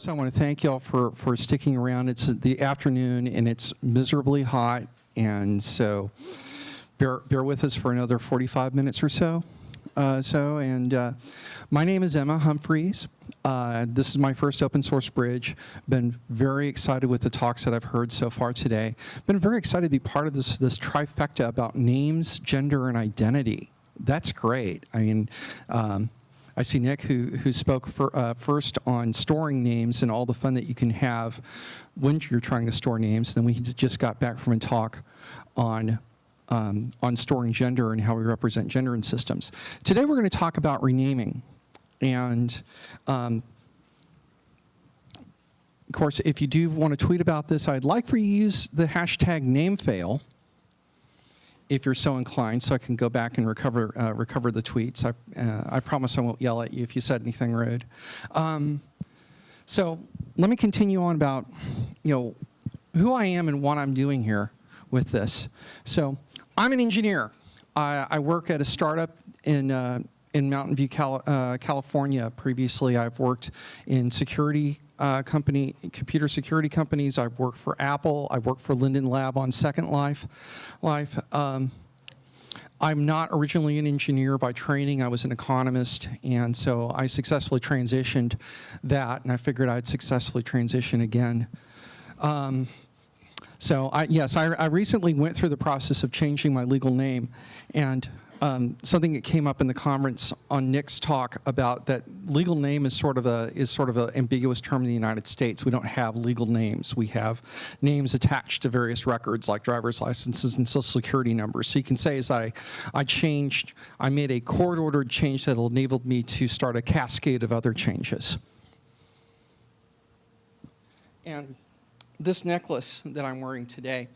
First, I want to thank y'all for, for sticking around. It's the afternoon and it's miserably hot, and so bear, bear with us for another 45 minutes or so. Uh, so, and uh, my name is Emma Humphreys. Uh, this is my first open source bridge. Been very excited with the talks that I've heard so far today. Been very excited to be part of this, this trifecta about names, gender, and identity. That's great. I mean, um, I see Nick who, who spoke for, uh, first on storing names and all the fun that you can have when you're trying to store names. Then we just got back from a talk on um, on storing gender and how we represent gender in systems. Today we're going to talk about renaming. And um, of course, if you do want to tweet about this, I'd like for you to use the hashtag namefail if you're so inclined, so I can go back and recover uh, recover the tweets. I, uh, I promise I won't yell at you if you said anything rude. Um, so let me continue on about, you know, who I am and what I'm doing here with this. So I'm an engineer. I, I work at a startup in, uh, in Mountain View, Cal uh, California. Previously, I've worked in security uh, company, computer security companies. I've worked for Apple. I've worked for Linden Lab on Second Life. Life. Um, I'm not originally an engineer by training. I was an economist, and so I successfully transitioned that, and I figured I'd successfully transition again. Um, so I, yes, I, I, recently went through the process of changing my legal name, and um, something that came up in the conference on Nick's talk about that legal name is sort of a is sort of an ambiguous term in the United States. We don't have legal names. We have names attached to various records like driver's licenses and social security numbers. So you can say is that I, I changed, I made a court-ordered change that enabled me to start a cascade of other changes. And this necklace that I'm wearing today,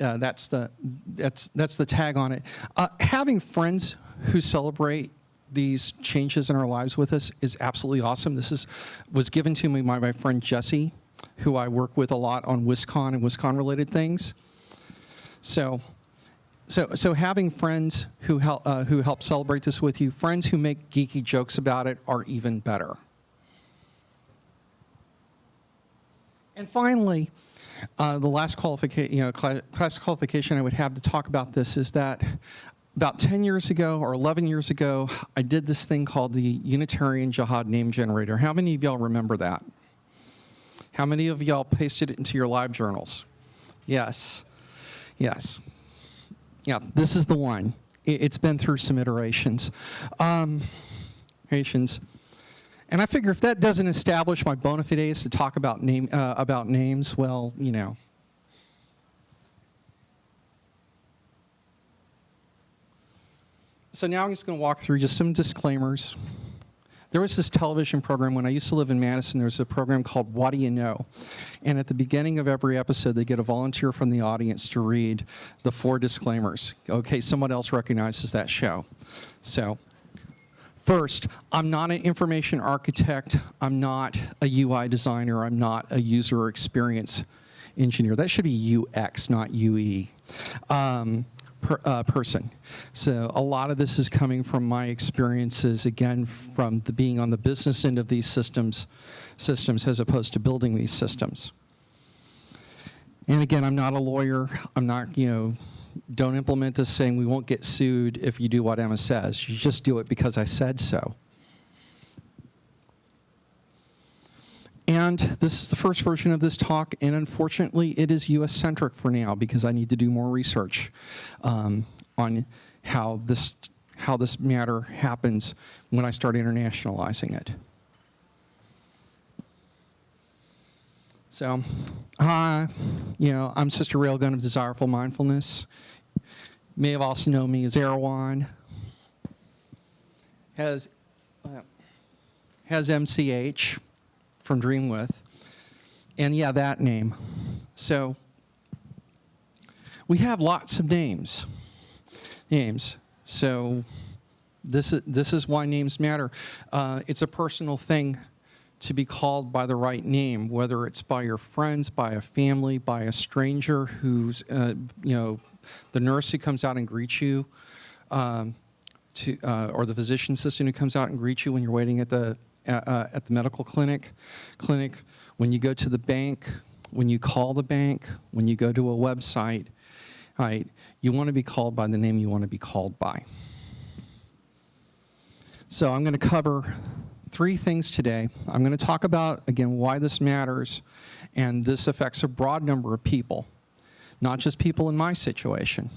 uh, that's the that's that's the tag on it. Uh, having friends who celebrate these changes in our lives with us is absolutely awesome. This is was given to me by my friend Jesse, who I work with a lot on WisCon and WisCon related things. So. So, so having friends who help, uh, who help celebrate this with you, friends who make geeky jokes about it are even better. And finally, uh, the last qualification, you know, class qualification I would have to talk about this is that about 10 years ago or 11 years ago, I did this thing called the Unitarian Jihad Name Generator. How many of y'all remember that? How many of y'all pasted it into your live journals? Yes, yes. Yeah, this is the one. It's been through some iterations. Um, iterations. And I figure if that doesn't establish my bona fides to talk about, name, uh, about names, well, you know. So now I'm just going to walk through just some disclaimers. There was this television program when I used to live in Madison. There was a program called What Do You Know? And at the beginning of every episode, they get a volunteer from the audience to read the four disclaimers. Okay, someone else recognizes that show. So First, I'm not an information architect. I'm not a UI designer. I'm not a user experience engineer. That should be UX, not UE. Um, per, uh, person. So a lot of this is coming from my experiences, again, from the being on the business end of these systems, systems as opposed to building these systems. And again, I'm not a lawyer. I'm not, you know, don't implement this saying we won't get sued if you do what Emma says. You just do it because I said so. And this is the first version of this talk, and unfortunately it is US-centric for now because I need to do more research um, on how this, how this matter happens when I start internationalizing it. So, uh, you know, I'm Sister Railgun of Desireful Mindfulness. May have also known me as Erewhon. Has, uh, has MCH from Dreamwidth. And yeah, that name. So, we have lots of names. Names. So, this is, this is why names matter. Uh, it's a personal thing to be called by the right name, whether it's by your friends, by a family, by a stranger who's, uh, you know, the nurse who comes out and greets you, um, to, uh, or the physician assistant who comes out and greets you when you're waiting at the, uh, uh at the medical clinic, clinic, when you go to the bank, when you call the bank, when you go to a website, right, you want to be called by the name you want to be called by. So I'm going to cover three things today. I'm going to talk about, again, why this matters, and this affects a broad number of people, not just people in my situation.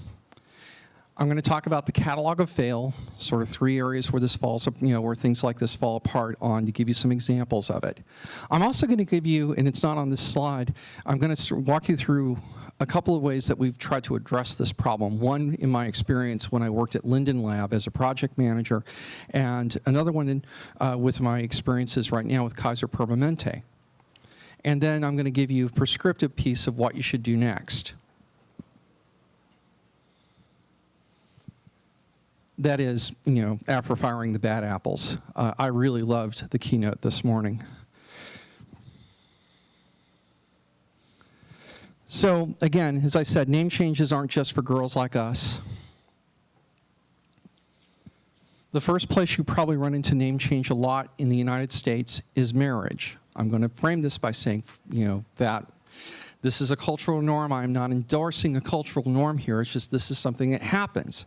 I'm going to talk about the catalog of fail, sort of three areas where this falls, you know, where things like this fall apart on to give you some examples of it. I'm also going to give you, and it's not on this slide, I'm going to walk you through a couple of ways that we've tried to address this problem. One, in my experience when I worked at Linden Lab as a project manager, and another one in, uh, with my experiences right now with Kaiser Permanente. And then I'm going to give you a prescriptive piece of what you should do next. that is, you know, after firing the bad apples. Uh, I really loved the keynote this morning. So again, as I said, name changes aren't just for girls like us. The first place you probably run into name change a lot in the United States is marriage. I'm going to frame this by saying, you know, that this is a cultural norm. I'm not endorsing a cultural norm here. It's just this is something that happens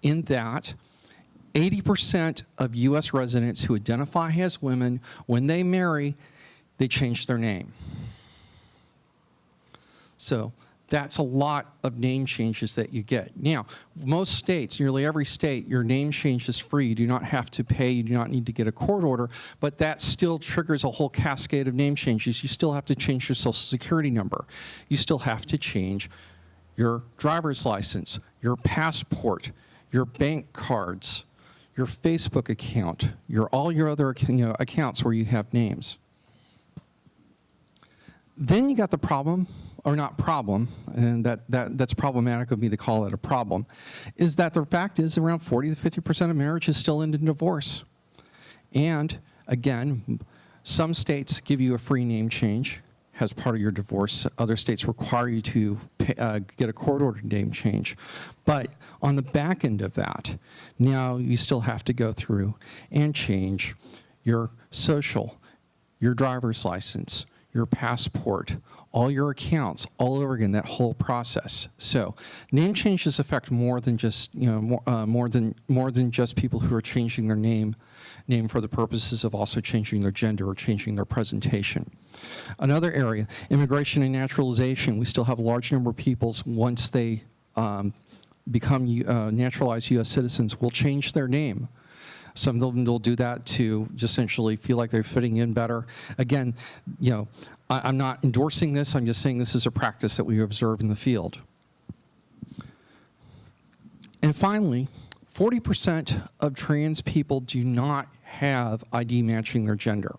in that 80% of US residents who identify as women, when they marry, they change their name. So that's a lot of name changes that you get. Now, most states, nearly every state, your name change is free. You do not have to pay. You do not need to get a court order, but that still triggers a whole cascade of name changes. You still have to change your social security number. You still have to change your driver's license, your passport, your bank cards, your Facebook account, your all your other you know, accounts where you have names. Then you got the problem or not problem, and that, that, that's problematic of me to call it a problem, is that the fact is around 40 to 50% of marriages still end in divorce. And again, some states give you a free name change as part of your divorce. Other states require you to pay, uh, get a court-ordered name change. But on the back end of that, now you still have to go through and change your social, your driver's license, your passport, all your accounts all over again, that whole process. So name changes affect more than just, you know, more, uh, more, than, more than just people who are changing their name, name for the purposes of also changing their gender or changing their presentation. Another area, immigration and naturalization. We still have a large number of peoples once they um, become uh, naturalized U.S. citizens will change their name. Some of them will do that to just essentially feel like they're fitting in better. Again, you know, I, am not endorsing this, I'm just saying this is a practice that we observe in the field. And finally, 40% of trans people do not have ID matching their gender.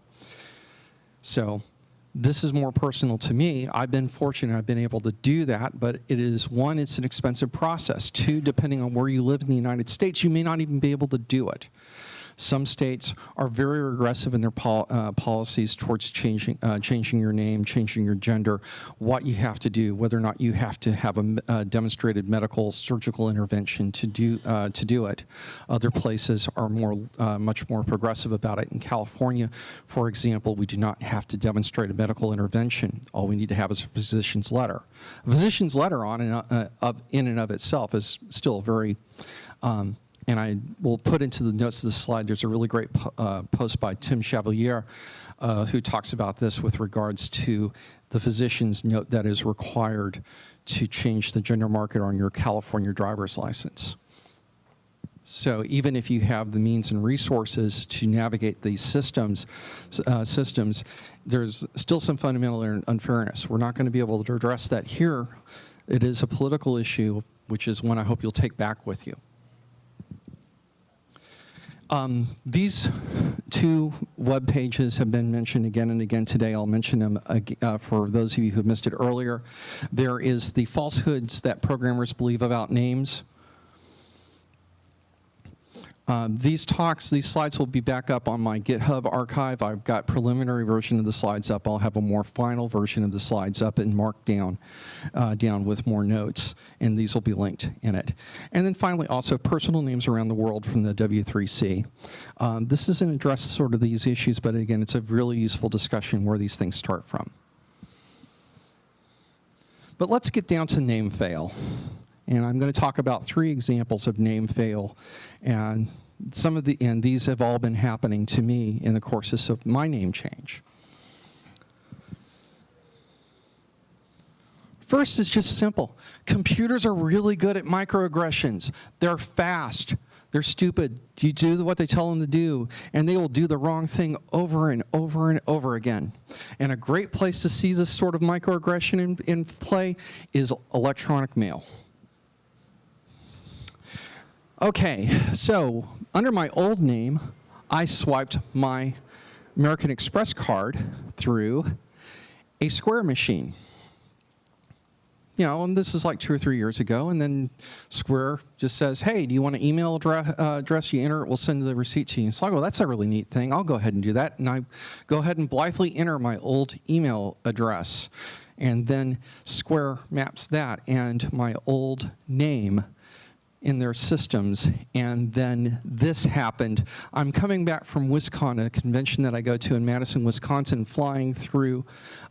So this is more personal to me. I've been fortunate I've been able to do that, but it is, one, it's an expensive process. Two, depending on where you live in the United States, you may not even be able to do it. Some states are very aggressive in their pol uh, policies towards changing, uh, changing your name, changing your gender, what you have to do, whether or not you have to have a uh, demonstrated medical surgical intervention to do, uh, to do it. Other places are more, uh, much more progressive about it. In California, for example, we do not have to demonstrate a medical intervention. All we need to have is a physician's letter. A physician's letter on and, of, in and of itself is still very um, and I will put into the notes of the slide, there's a really great uh, post by Tim Chevalier uh, who talks about this with regards to the physician's note that is required to change the gender marker on your California driver's license. So even if you have the means and resources to navigate these systems, uh, systems, there's still some fundamental unfairness. We're not going to be able to address that here. It is a political issue, which is one I hope you'll take back with you. Um, these two web pages have been mentioned again and again today. I'll mention them uh, for those of you who missed it earlier. There is the falsehoods that programmers believe about names. Um, these talks, these slides will be back up on my GitHub archive. I've got preliminary version of the slides up. I'll have a more final version of the slides up in Markdown uh, down with more notes, and these will be linked in it. And then finally, also personal names around the world from the W3C. Um, this doesn't address sort of these issues, but again, it's a really useful discussion where these things start from. But let's get down to name fail. And I'm going to talk about three examples of name fail. And some of the, and these have all been happening to me in the courses of my name change. First is just simple. Computers are really good at microaggressions. They're fast. They're stupid. You do what they tell them to do, and they will do the wrong thing over and over and over again. And a great place to see this sort of microaggression in, in play is electronic mail. Okay, so under my old name, I swiped my American Express card through a Square machine. You know, and this is like two or three years ago, and then Square just says, hey, do you want an email address, uh, address you enter it, we'll send the receipt to you. So I go, that's a really neat thing, I'll go ahead and do that. And I go ahead and blithely enter my old email address. And then Square maps that and my old name in their systems. And then this happened. I'm coming back from WisCon, a convention that I go to in Madison, Wisconsin, flying through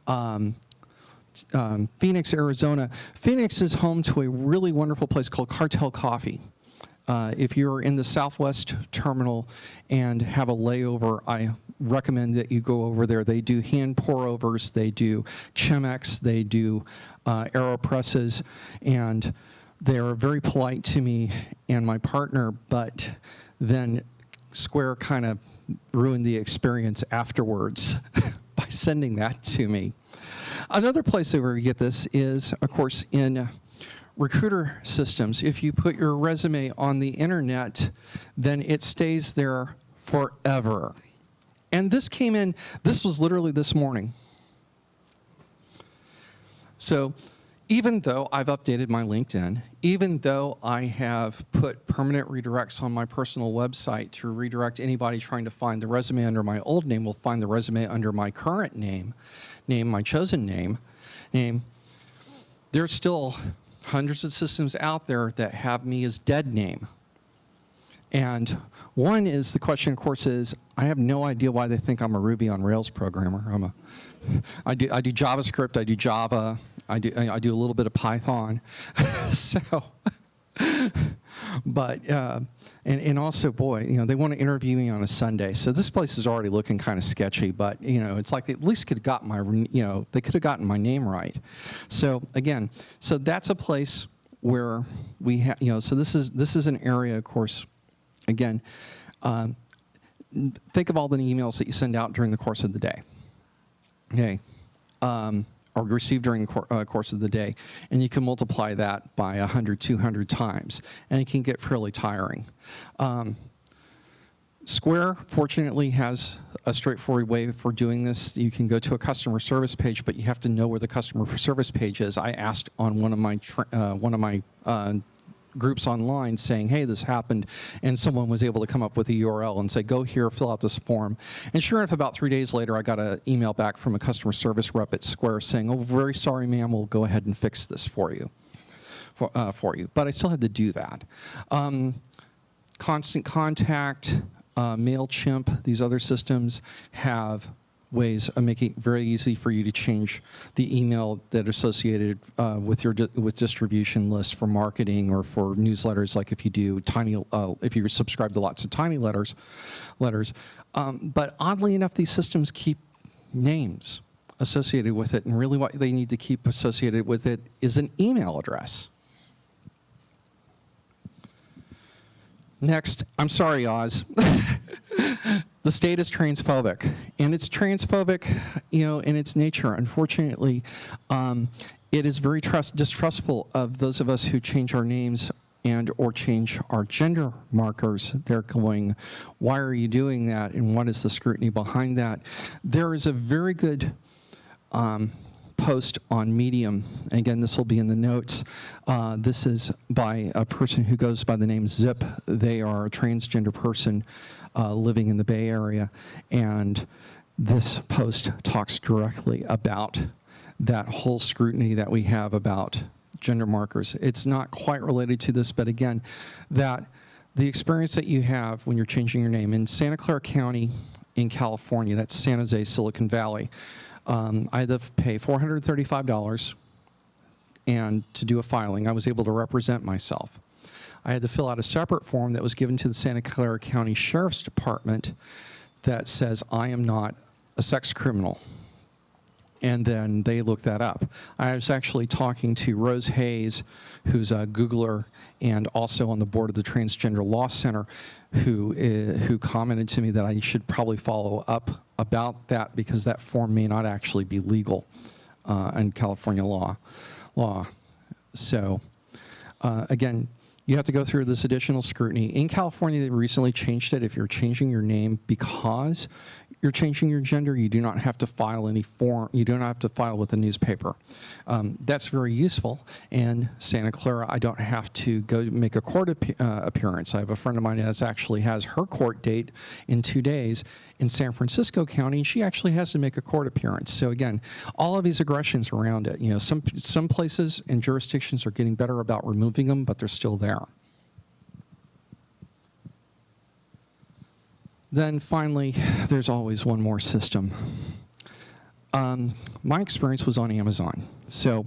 um, um, Phoenix, Arizona. Phoenix is home to a really wonderful place called Cartel Coffee. Uh, if you're in the Southwest Terminal and have a layover, I recommend that you go over there. They do hand pour overs, they do Chemex, they do uh, AeroPresses, and they are very polite to me and my partner, but then Square kind of ruined the experience afterwards by sending that to me. Another place that we get this is, of course, in recruiter systems. If you put your resume on the internet, then it stays there forever. And this came in, this was literally this morning. So even though I've updated my LinkedIn, even though I have put permanent redirects on my personal website to redirect anybody trying to find the resume under my old name will find the resume under my current name, name, my chosen name, name, there's still hundreds of systems out there that have me as dead name. And one is the question, of course, is I have no idea why they think I'm a Ruby on Rails programmer. I'm a, I do, I do JavaScript, I do Java, I do, I do a little bit of Python. so, but, uh, and, and also, boy, you know, they want to interview me on a Sunday. So this place is already looking kind of sketchy, but, you know, it's like they at least could have gotten my, you know, they could have gotten my name right. So again, so that's a place where we have, you know, so this is, this is an area, of course, again, um, think of all the emails that you send out during the course of the day. Okay. Um, or received during the uh, course of the day. And you can multiply that by 100, 200 times. And it can get fairly tiring. Um, Square, fortunately, has a straightforward way for doing this. You can go to a customer service page, but you have to know where the customer service page is. I asked on one of my, uh, one of my uh, groups online saying, hey, this happened, and someone was able to come up with a URL and say, go here, fill out this form. And sure enough, about three days later, I got an email back from a customer service rep at Square saying, oh, very sorry, ma'am, we'll go ahead and fix this for you. For, uh, for you. But I still had to do that. Um, constant contact, uh, MailChimp, these other systems have ways of making it very easy for you to change the email that associated uh, with your di with distribution list for marketing or for newsletters like if you do tiny uh, if you subscribe to lots of tiny letters letters. Um, but oddly enough these systems keep names associated with it and really what they need to keep associated with it is an email address Next, I'm sorry, Oz. the state is transphobic, and it's transphobic, you know, in its nature. Unfortunately, um, it is very trust distrustful of those of us who change our names and or change our gender markers. They're going, why are you doing that, and what is the scrutiny behind that? There is a very good um, post on Medium. Again, this will be in the notes. Uh, this is by a person who goes by the name Zip. They are a transgender person uh, living in the Bay Area. And this post talks directly about that whole scrutiny that we have about gender markers. It's not quite related to this, but again, that the experience that you have when you're changing your name in Santa Clara County in California, that's San Jose, Silicon Valley, um, I had to pay $435 and to do a filing. I was able to represent myself. I had to fill out a separate form that was given to the Santa Clara County Sheriff's Department that says I am not a sex criminal. And then they look that up. I was actually talking to Rose Hayes, who's a Googler and also on the board of the Transgender Law Center, who, uh, who commented to me that I should probably follow up about that because that form may not actually be legal uh, in California law. law. So uh, again, you have to go through this additional scrutiny. In California, they recently changed it. If you're changing your name because you're changing your gender, you do not have to file any form, you do not have to file with the newspaper. Um, that's very useful. And Santa Clara, I don't have to go make a court ap uh, appearance. I have a friend of mine that actually has her court date in two days in San Francisco County, and she actually has to make a court appearance. So again, all of these aggressions around it, you know, some, some places and jurisdictions are getting better about removing them, but they're still there. Then finally, there's always one more system. Um, my experience was on Amazon. So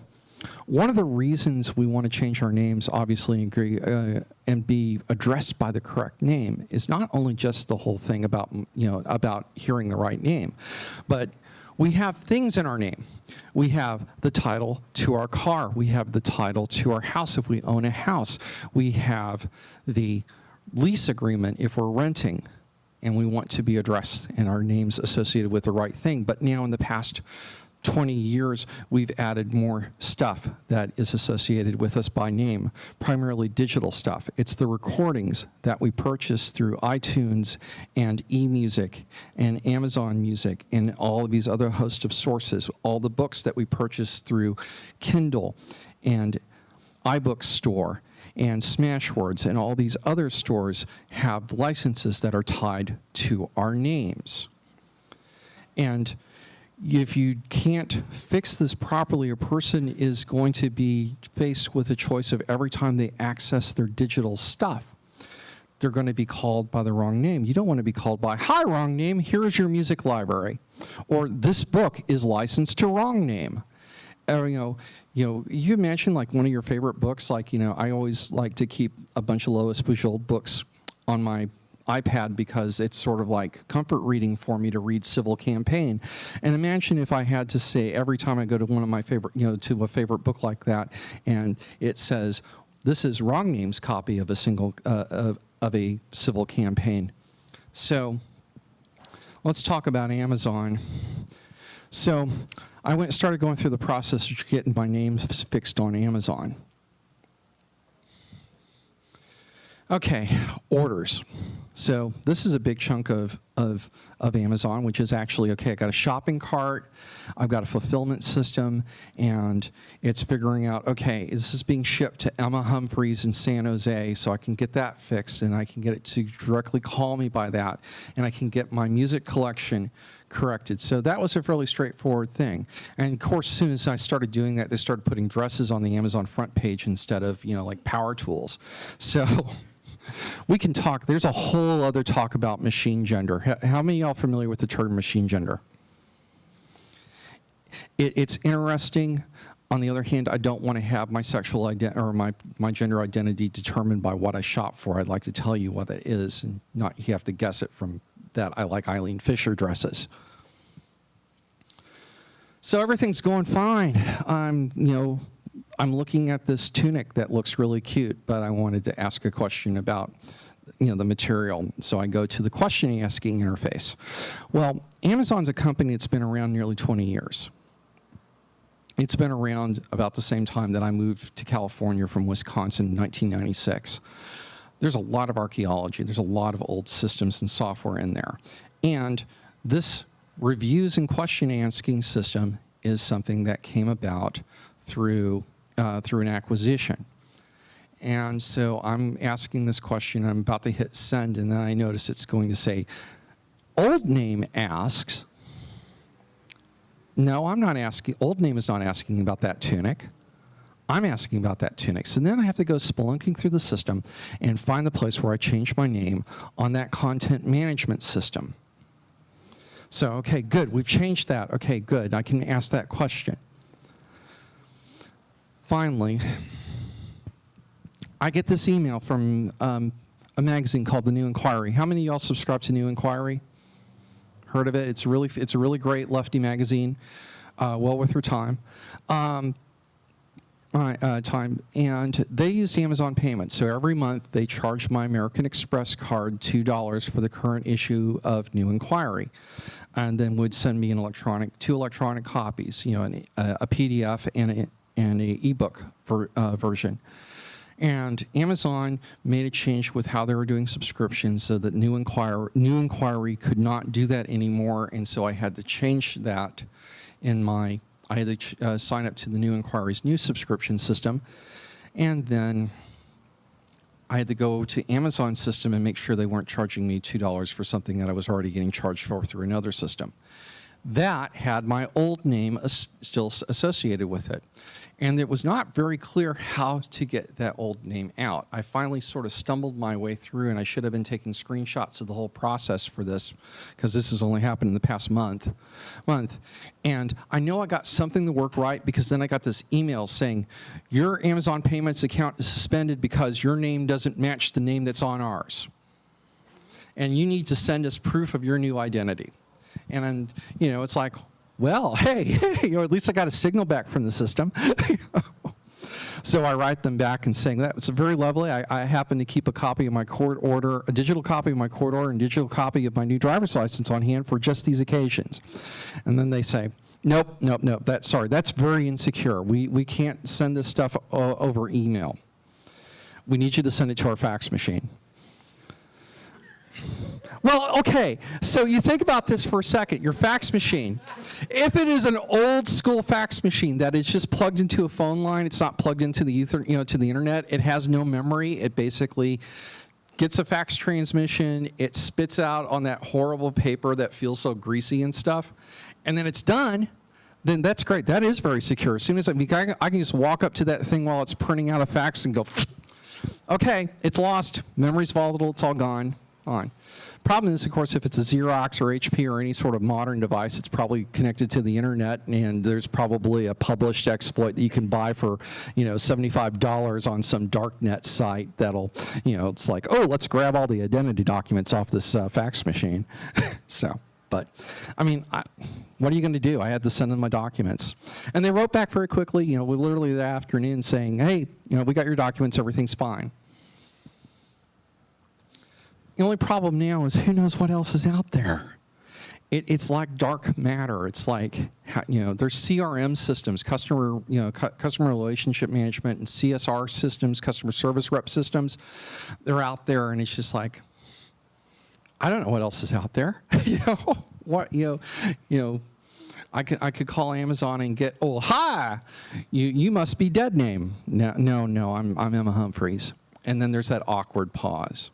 one of the reasons we want to change our names, obviously, and, agree, uh, and be addressed by the correct name is not only just the whole thing about, you know, about hearing the right name, but we have things in our name. We have the title to our car. We have the title to our house if we own a house. We have the lease agreement if we're renting and we want to be addressed and our names associated with the right thing. But now in the past 20 years, we've added more stuff that is associated with us by name, primarily digital stuff. It's the recordings that we purchase through iTunes and eMusic and Amazon Music and all of these other host of sources, all the books that we purchase through Kindle and iBook Store and Smashwords and all these other stores have licenses that are tied to our names. And if you can't fix this properly, a person is going to be faced with a choice of every time they access their digital stuff, they're going to be called by the wrong name. You don't want to be called by, hi, wrong name, here's your music library. Or this book is licensed to wrong name. Or, you know, you know, you mentioned like one of your favorite books. Like, you know, I always like to keep a bunch of Lois Bujold books on my iPad because it's sort of like comfort reading for me to read Civil Campaign. And imagine if I had to say every time I go to one of my favorite, you know, to a favorite book like that, and it says, this is wrong name's copy of a single, uh, of, of a Civil Campaign. So let's talk about Amazon. So I went started going through the process of getting my name fixed on Amazon. Okay, orders. So this is a big chunk of, of, of Amazon, which is actually, okay, I got a shopping cart, I've got a fulfillment system, and it's figuring out, okay, this is being shipped to Emma Humphreys in San Jose, so I can get that fixed, and I can get it to directly call me by that, and I can get my music collection corrected. So that was a fairly straightforward thing. And of course, as soon as I started doing that, they started putting dresses on the Amazon front page instead of, you know, like power tools. So we can talk, there's a whole other talk about machine gender. How many of y'all familiar with the term machine gender? It, it's interesting. On the other hand, I don't want to have my sexual identity or my, my gender identity determined by what I shop for. I'd like to tell you what that is and not you have to guess it from that I like Eileen Fisher dresses. So everything's going fine. I'm, you know, I'm looking at this tunic that looks really cute, but I wanted to ask a question about you know, the material. So I go to the question asking interface. Well, Amazon's a company that's been around nearly 20 years. It's been around about the same time that I moved to California from Wisconsin in 1996. There's a lot of archaeology. There's a lot of old systems and software in there. And this reviews and question asking system is something that came about through, uh, through an acquisition. And so I'm asking this question, I'm about to hit send, and then I notice it's going to say, old name asks, no, I'm not asking, old name is not asking about that tunic. I'm asking about that tunic. So then I have to go spelunking through the system and find the place where I change my name on that content management system. So, okay, good, we've changed that. Okay, good, I can ask that question. Finally, I get this email from um, a magazine called The New Inquiry. How many of y'all subscribe to New Inquiry? Heard of it? It's really, it's a really great lefty magazine, uh, well worth your time. Um, uh, time, and they used Amazon payments. So every month they charged my American Express card $2 for the current issue of New Inquiry, and then would send me an electronic, two electronic copies, you know, an, a, a PDF and a, and a ebook ver, uh, version. And Amazon made a change with how they were doing subscriptions so that New Inquiry, New Inquiry could not do that anymore, and so I had to change that in my I had to uh, sign up to the New Inquiry's new subscription system, and then I had to go to Amazon system and make sure they weren't charging me $2 for something that I was already getting charged for through another system. That had my old name as still associated with it. And it was not very clear how to get that old name out. I finally sort of stumbled my way through, and I should have been taking screenshots of the whole process for this, because this has only happened in the past month. month. And I know I got something to work right, because then I got this email saying, your Amazon Payments account is suspended because your name doesn't match the name that's on ours. And you need to send us proof of your new identity. And, you know, it's like, well, hey, you know, at least I got a signal back from the system. so I write them back and saying that was very lovely. I, I, happen to keep a copy of my court order, a digital copy of my court order, and digital copy of my new driver's license on hand for just these occasions. And then they say, nope, nope, nope. That sorry, that's very insecure. We we can't send this stuff uh, over email. We need you to send it to our fax machine. Well, okay, so you think about this for a second. Your fax machine, if it is an old school fax machine that is just plugged into a phone line, it's not plugged into the ether, you know, to the internet, it has no memory, it basically gets a fax transmission, it spits out on that horrible paper that feels so greasy and stuff, and then it's done, then that's great. That is very secure. As soon as I, I can just walk up to that thing while it's printing out a fax and go, okay, it's lost. Memory's volatile, it's all gone. On. Problem is, of course, if it's a Xerox or HP or any sort of modern device, it's probably connected to the internet, and there's probably a published exploit that you can buy for, you know, $75 on some darknet site that'll, you know, it's like, oh, let's grab all the identity documents off this uh, fax machine. so, but, I mean, I, what are you going to do? I had to send in my documents. And they wrote back very quickly, you know, literally that afternoon saying, hey, you know, we got your documents, everything's fine. The only problem now is who knows what else is out there. It, it's like dark matter. It's like, you know, there's CRM systems, customer, you know, cu customer relationship management and CSR systems, customer service rep systems. They're out there and it's just like, I don't know what else is out there. you know, what, you know, you know, I could, I could call Amazon and get, oh, hi, you, you must be dead name. No, no, no, I'm, I'm Emma Humphreys. And then there's that awkward pause.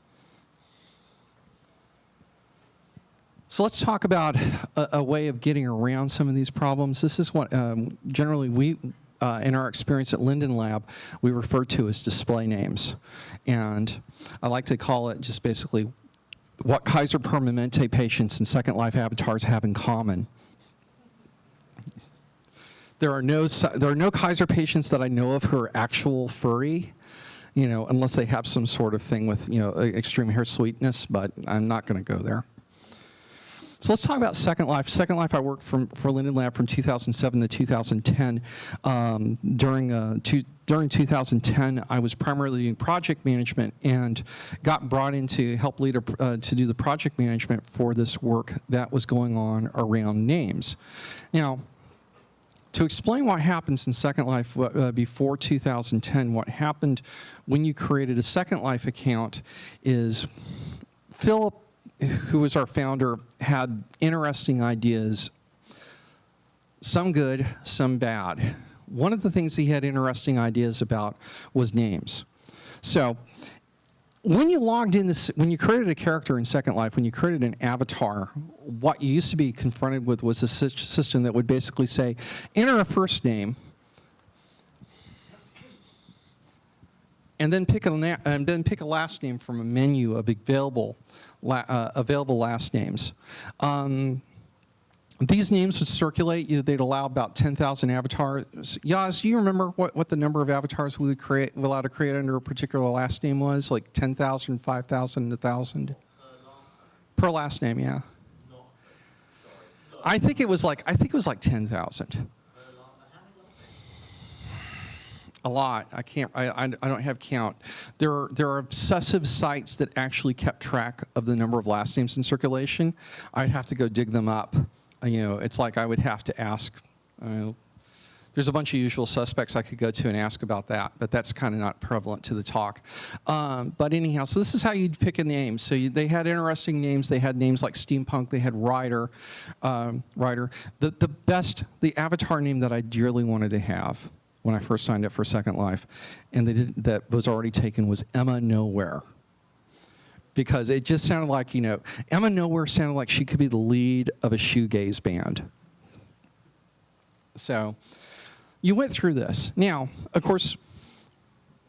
So let's talk about a, a, way of getting around some of these problems. This is what um, generally we, uh, in our experience at Linden Lab, we refer to as display names. And I like to call it just basically what Kaiser Permanente patients and Second Life avatars have in common. There are no, there are no Kaiser patients that I know of who are actual furry you know, unless they have some sort of thing with, you know, extreme hair sweetness, but I'm not going to go there. So let's talk about Second Life. Second Life, I worked from, for Linden Lab from 2007 to 2010. Um, during, uh, two, during 2010, I was primarily doing project management and got brought in to help lead a, uh, to do the project management for this work that was going on around names. Now, to explain what happens in Second Life uh, before 2010, what happened when you created a Second Life account is Philip, who was our founder, had interesting ideas. some good, some bad. One of the things he had interesting ideas about was names. So when you logged in this, when you created a character in Second Life, when you created an avatar, what you used to be confronted with was a system that would basically say, enter a first name, and then pick a and then pick a last name from a menu of available la- uh, available last names. Um, these names would circulate. They'd allow about 10,000 avatars. Yaz, do you remember what, what the number of avatars we would create, we allowed to create under a particular last name was? Like 10,000, 5,000, 1,000? Per last name, yeah. I think it was like I think it was like 10,000. A lot. I can't. I, I, I don't have count. There are there are obsessive sites that actually kept track of the number of last names in circulation. I'd have to go dig them up. Uh, You know, it's like I would have to ask. Uh, there's a bunch of usual suspects I could go to and ask about that, but that's kind of not prevalent to the talk. Um, but anyhow, so this is how you'd pick a name. So you, they had interesting names. They had names like steampunk. They had rider, um, rider. The the best, the avatar name that I dearly wanted to have when I first signed up for Second Life, and they did, that was already taken was Emma Nowhere because it just sounded like, you know, Emma Nowhere sounded like she could be the lead of a shoegaze band. So you went through this. Now, of course,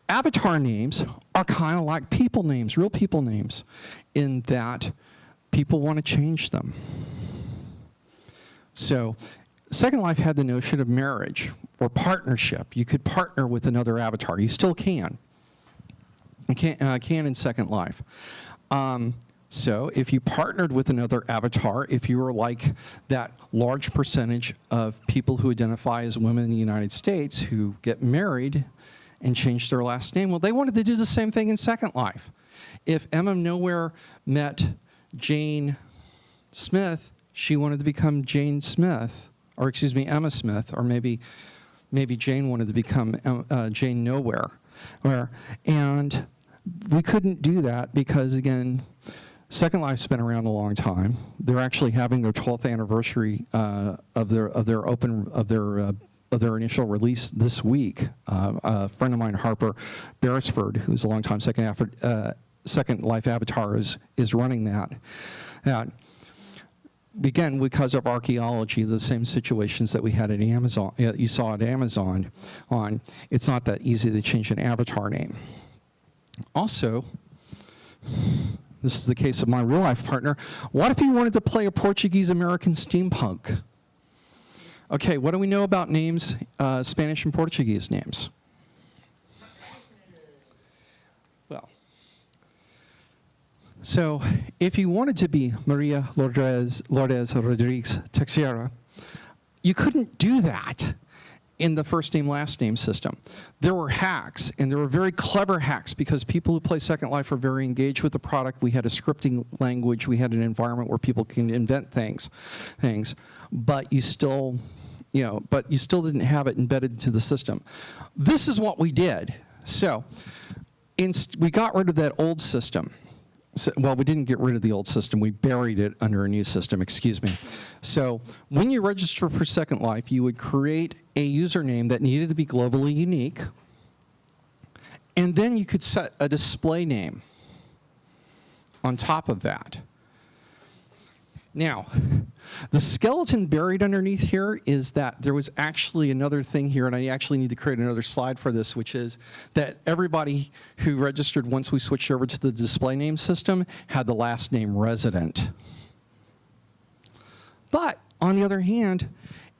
avatar names are kind of like people names, real people names, in that people want to change them. So, Second Life had the notion of marriage or partnership. You could partner with another avatar. You still can. You can, uh, can in Second Life. Um, so if you partnered with another avatar, if you were like that large percentage of people who identify as women in the United States who get married and change their last name, well, they wanted to do the same thing in Second Life. If Emma Nowhere met Jane Smith, she wanted to become Jane Smith, or excuse me, Emma Smith, or maybe maybe Jane wanted to become uh, Jane Nowhere, where and we couldn't do that because again, Second Life's been around a long time. They're actually having their 12th anniversary uh, of their of their open of their uh, of their initial release this week. Uh, a friend of mine, Harper Beresford, who's a longtime Second, uh, Second Life Avatar, is is running that. That again because of archaeology, the same situations that we had at Amazon, uh, you saw at Amazon. On it's not that easy to change an avatar name. Also, this is the case of my real life partner. What if he wanted to play a Portuguese American steampunk? Okay, what do we know about names, uh, Spanish and Portuguese names? So if you wanted to be Maria Lourdes, Lourdes Rodriguez Teixeira, you couldn't do that in the first name last name system. There were hacks, and there were very clever hacks because people who play Second Life are very engaged with the product. We had a scripting language, we had an environment where people can invent things, things, but you still, you know, but you still didn't have it embedded into the system. This is what we did. So, we got rid of that old system. So, well, we didn't get rid of the old system. We buried it under a new system, excuse me. So when you register for Second Life, you would create a username that needed to be globally unique. And then you could set a display name on top of that. Now, the skeleton buried underneath here is that there was actually another thing here, and I actually need to create another slide for this, which is that everybody who registered once we switched over to the display name system had the last name resident. But on the other hand,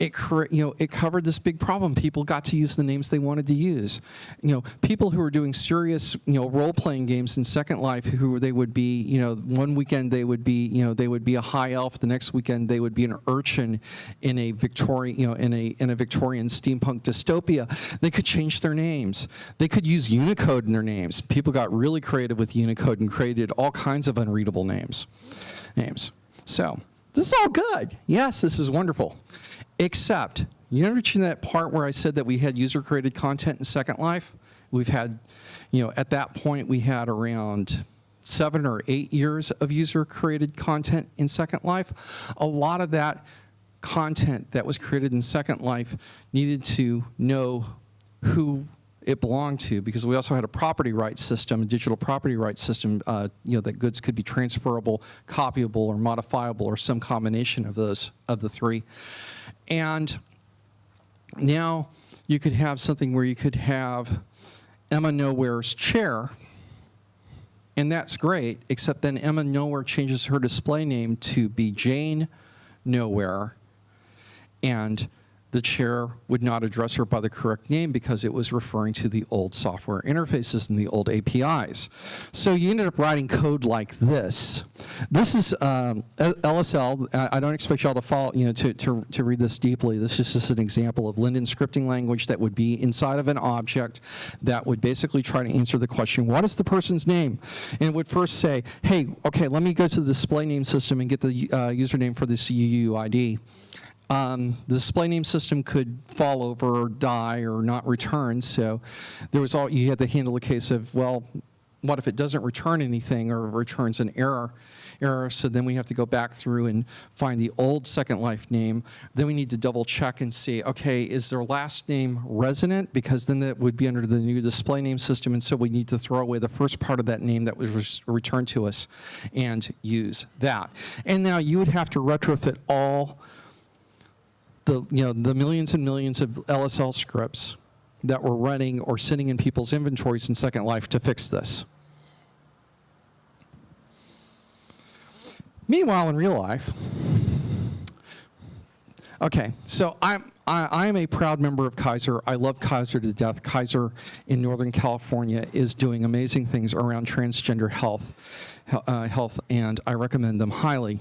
it, you know, it covered this big problem. People got to use the names they wanted to use. You know, people who were doing serious, you know, role-playing games in Second Life, who they would be, you know, one weekend they would be, you know, they would be a high elf. The next weekend they would be an urchin in a Victorian, you know, in a in a Victorian steampunk dystopia. They could change their names. They could use Unicode in their names. People got really creative with Unicode and created all kinds of unreadable names. Names. So this is all good. Yes, this is wonderful. Except, you mentioned that part where I said that we had user-created content in Second Life? We've had, you know, at that point we had around seven or eight years of user-created content in Second Life. A lot of that content that was created in Second Life needed to know who it belonged to because we also had a property rights system, a digital property rights system, uh, you know, that goods could be transferable, copyable, or modifiable, or some combination of those, of the three. And now you could have something where you could have Emma Nowhere's chair, and that's great, except then Emma Nowhere changes her display name to be Jane Nowhere, and the chair would not address her by the correct name because it was referring to the old software interfaces and the old APIs. So you ended up writing code like this. This is um, LSL. I don't expect y'all to follow, you know, to, to, to read this deeply. This is just an example of Linden scripting language that would be inside of an object that would basically try to answer the question, what is the person's name? And it would first say, hey, okay, let me go to the display name system and get the uh, username for this UUID um, the display name system could fall over or die or not return. So there was all, you had to handle the case of, well, what if it doesn't return anything or returns an error? error, so then we have to go back through and find the old Second Life name. Then we need to double check and see, okay, is their last name Resident? Because then that would be under the new display name system, and so we need to throw away the first part of that name that was returned to us and use that. And now you would have to retrofit all the, you know, the millions and millions of LSL scripts that were running or sitting in people's inventories in Second Life to fix this. Meanwhile, in real life, okay, so I'm, I, am a proud member of Kaiser. I love Kaiser to death. Kaiser in Northern California is doing amazing things around transgender health, uh, health and I recommend them highly.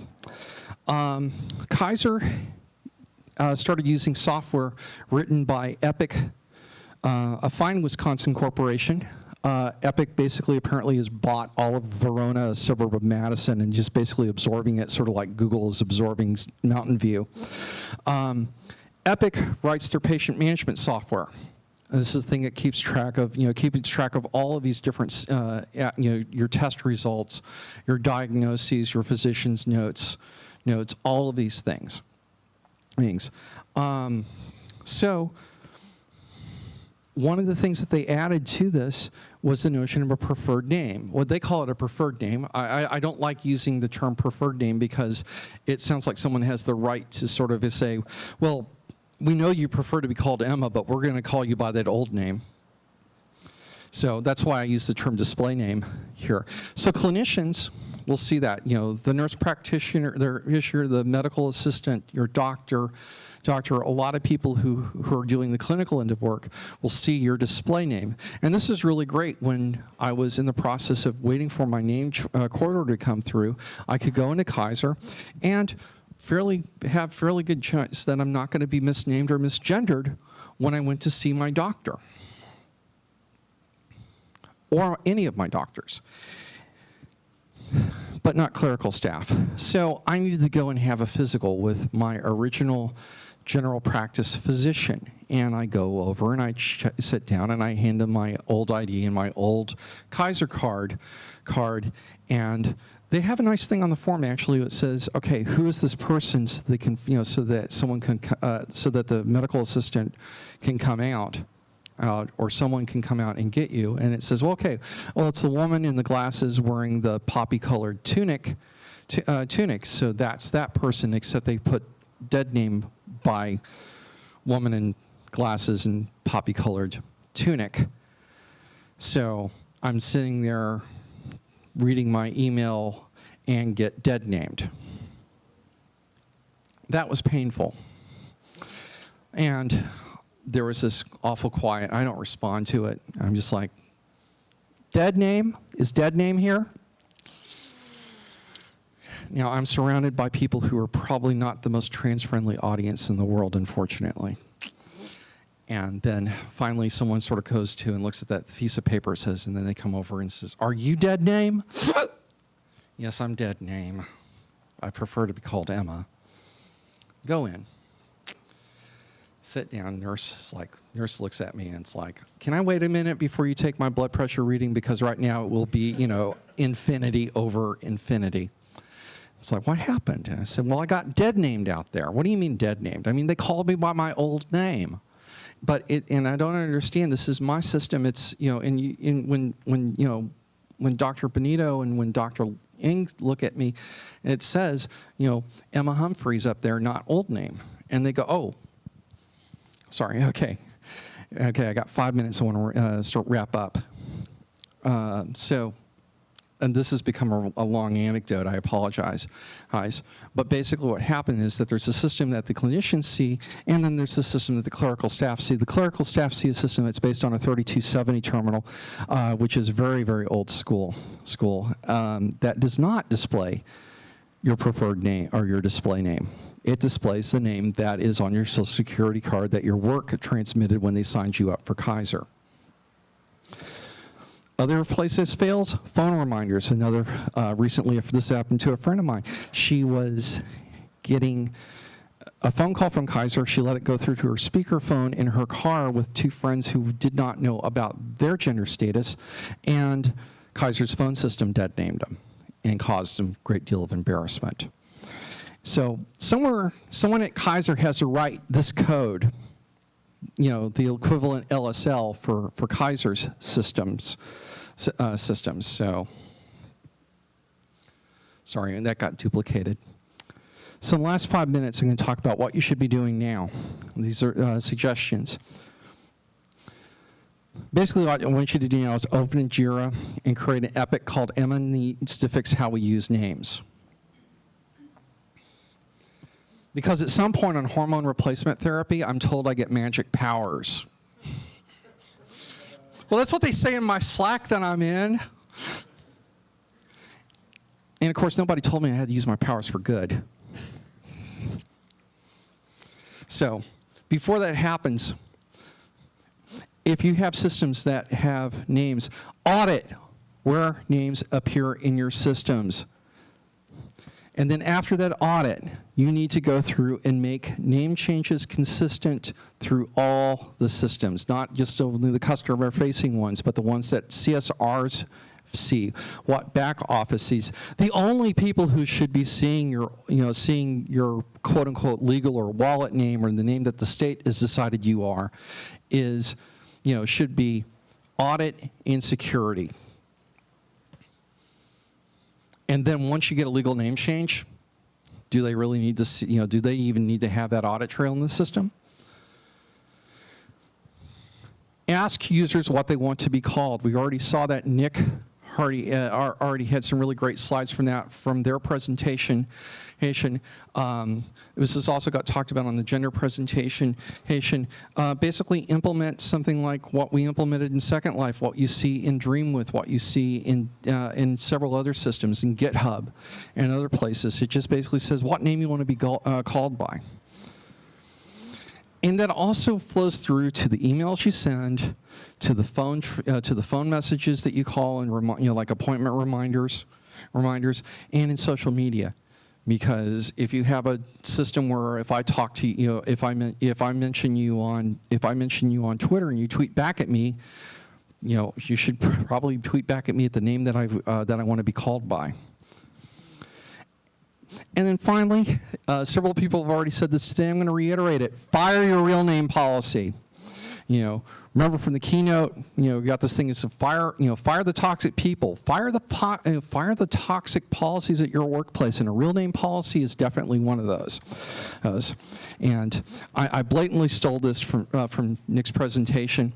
Um, Kaiser uh, started using software written by Epic, uh, a fine Wisconsin corporation. Uh, Epic basically apparently has bought all of Verona, a suburb of Madison, and just basically absorbing it, sort of like Google is absorbing Mountain View. Um, Epic writes their patient management software. This is the thing that keeps track of, you know, keeping track of all of these different, uh, you know, your test results, your diagnoses, your physician's notes, notes, all of these things things. Um, so one of the things that they added to this was the notion of a preferred name. What they call it a preferred name. I, I, I, don't like using the term preferred name because it sounds like someone has the right to sort of say, well, we know you prefer to be called Emma, but we're going to call you by that old name. So that's why I use the term display name here. So clinicians we'll see that. You know, the nurse practitioner, the, the medical assistant, your doctor, doctor, a lot of people who, who are doing the clinical end of work will see your display name. And this is really great when I was in the process of waiting for my name uh, corridor to come through. I could go into Kaiser and fairly have fairly good chance that I'm not going to be misnamed or misgendered when I went to see my doctor or any of my doctors but not clerical staff. So I needed to go and have a physical with my original general practice physician. And I go over and I sit down and I hand him my old ID and my old Kaiser card, card and they have a nice thing on the form actually that says, okay, who is this person so they can, you know, so that someone can, uh, so that the medical assistant can come out out or someone can come out and get you and it says, well, okay, well, it's the woman in the glasses wearing the poppy colored tunic, uh, tunic. So that's that person, except they put dead name by woman in glasses and poppy colored tunic. So I'm sitting there reading my email and get dead named. That was painful. And there was this awful quiet. I don't respond to it. I'm just like, dead name? Is dead name here? Now, I'm surrounded by people who are probably not the most trans-friendly audience in the world, unfortunately. And then finally someone sort of goes to and looks at that piece of paper, says, and then they come over and says, are you dead name? yes, I'm dead name. I prefer to be called Emma. Go in sit down. Nurse is like, nurse looks at me and it's like, can I wait a minute before you take my blood pressure reading? Because right now it will be, you know, infinity over infinity. It's like, what happened? And I said, well, I got dead named out there. What do you mean dead named? I mean, they called me by my old name. But it, and I don't understand, this is my system. It's, you know, and, when, when, you know, when Dr. Benito and when Dr. Ing look at me, it says, you know, Emma Humphreys up there, not old name. And they go, oh, sorry, okay. Okay, I got five minutes. I want to uh, start wrap up. Uh, so, and this has become a, a long anecdote. I apologize, guys. But basically, what happened is that there's a system that the clinicians see, and then there's the system that the clerical staff see. The clerical staff see a system that's based on a 3270 terminal, uh, which is very, very old school. School um, that does not display your preferred name or your display name. It displays the name that is on your social security card that your work transmitted when they signed you up for Kaiser. Other places fails, phone reminders. Another, uh, recently, if this happened to a friend of mine, she was getting a phone call from Kaiser. She let it go through to her speakerphone in her car with two friends who did not know about their gender status, and Kaiser's phone system dead named them and caused them a great deal of embarrassment. So somewhere, someone at Kaiser has to write this code, you know, the equivalent LSL for, for Kaiser's systems, uh, systems. So, sorry, and that got duplicated. So in the last five minutes, I'm going to talk about what you should be doing now. These are uh, suggestions. Basically, what I want you to do now is open Jira and create an epic called Emma Needs to Fix How We Use Names. Because at some point on hormone replacement therapy, I'm told I get magic powers. well, that's what they say in my Slack that I'm in. And of course, nobody told me I had to use my powers for good. So, before that happens, if you have systems that have names, audit where names appear in your systems. And then after that audit, you need to go through and make name changes consistent through all the systems, not just only the customer-facing ones, but the ones that CSRs see, what back office sees. The only people who should be seeing your, you know, seeing your quote-unquote legal or wallet name or the name that the state has decided you are is, you know, should be audit and security. And then once you get a legal name change, do they really need to see, you know, do they even need to have that audit trail in the system? Ask users what they want to be called. We already saw that Nick Hardy uh, already had some really great slides from that from their presentation. Um, this has also got talked about on the gender presentation. Uh, basically implement something like what we implemented in Second Life, what you see in Dreamwidth, what you see in, uh, in several other systems, in GitHub and other places. It just basically says what name you want to be uh, called by. And that also flows through to the emails you send, to the phone, uh, to the phone messages that you call and you know, like appointment reminders, reminders, and in social media because if you have a system where if I talk to you, know, if I if I mention you on if I mention you on Twitter and you tweet back at me, you know, you should probably tweet back at me at the name that I uh, that I want to be called by. And then finally, uh, several people have already said this today. I'm going to reiterate it: fire your real name policy. You know, Remember from the keynote, you know, we got this thing It's a fire, you know, fire the toxic people, fire the uh, fire the toxic policies at your workplace, and a real name policy is definitely one of those. those. And I, I, blatantly stole this from uh, from Nick's presentation,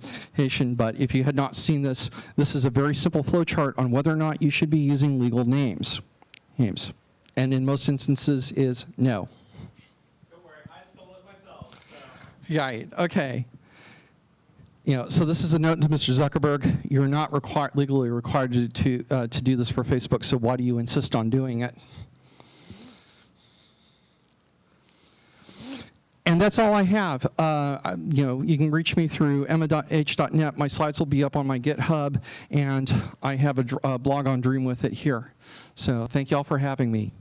but if you had not seen this, this is a very simple flowchart on whether or not you should be using legal names, names, and in most instances is no. Don't worry, I stole it myself. So. Right. Okay you know, so this is a note to Mr. Zuckerberg. You're not required, legally required to, to, uh, to do this for Facebook, so why do you insist on doing it? And that's all I have. Uh, you know, you can reach me through emma.h.net. My slides will be up on my GitHub, and I have a, a blog on Dreamwidth it here. So thank you all for having me.